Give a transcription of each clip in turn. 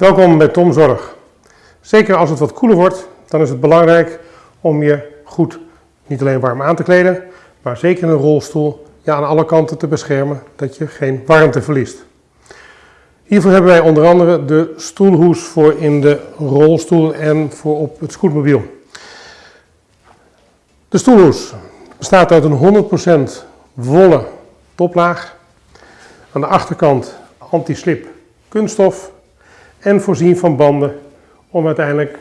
Welkom bij Tom Zorg. Zeker als het wat koeler wordt, dan is het belangrijk om je goed niet alleen warm aan te kleden, maar zeker in een rolstoel je aan alle kanten te beschermen dat je geen warmte verliest. Hiervoor hebben wij onder andere de stoelhoes voor in de rolstoel en voor op het scootmobiel. De stoelhoes bestaat uit een 100% wollen toplaag. Aan de achterkant anti-slip kunststof en voorzien van banden om uiteindelijk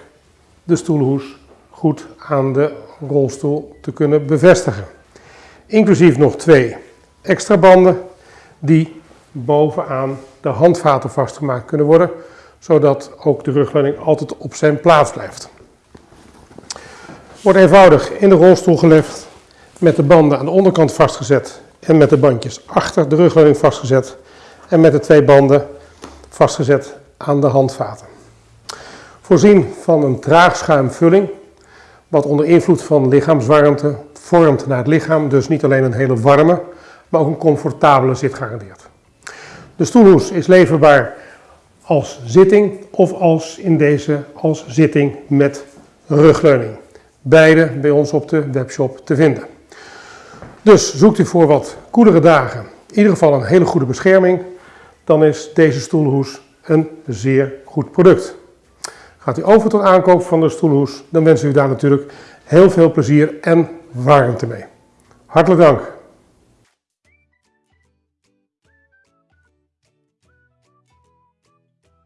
de stoelhoes goed aan de rolstoel te kunnen bevestigen. Inclusief nog twee extra banden die bovenaan de handvaten vastgemaakt kunnen worden, zodat ook de rugleuning altijd op zijn plaats blijft. Wordt eenvoudig in de rolstoel gelegd, met de banden aan de onderkant vastgezet en met de bandjes achter de rugleuning vastgezet en met de twee banden vastgezet aan de handvaten. Voorzien van een traagschuimvulling, wat onder invloed van lichaamswarmte vormt naar het lichaam, dus niet alleen een hele warme, maar ook een comfortabele zit garandeert. De stoelhoes is leverbaar als zitting of als in deze als zitting met rugleuning. Beide bij ons op de webshop te vinden. Dus zoekt u voor wat koelere dagen in ieder geval een hele goede bescherming, dan is deze stoelhoes een zeer goed product. Gaat u over tot aankoop van de stoelhoes, dan wensen we u daar natuurlijk heel veel plezier en warmte mee. Hartelijk dank.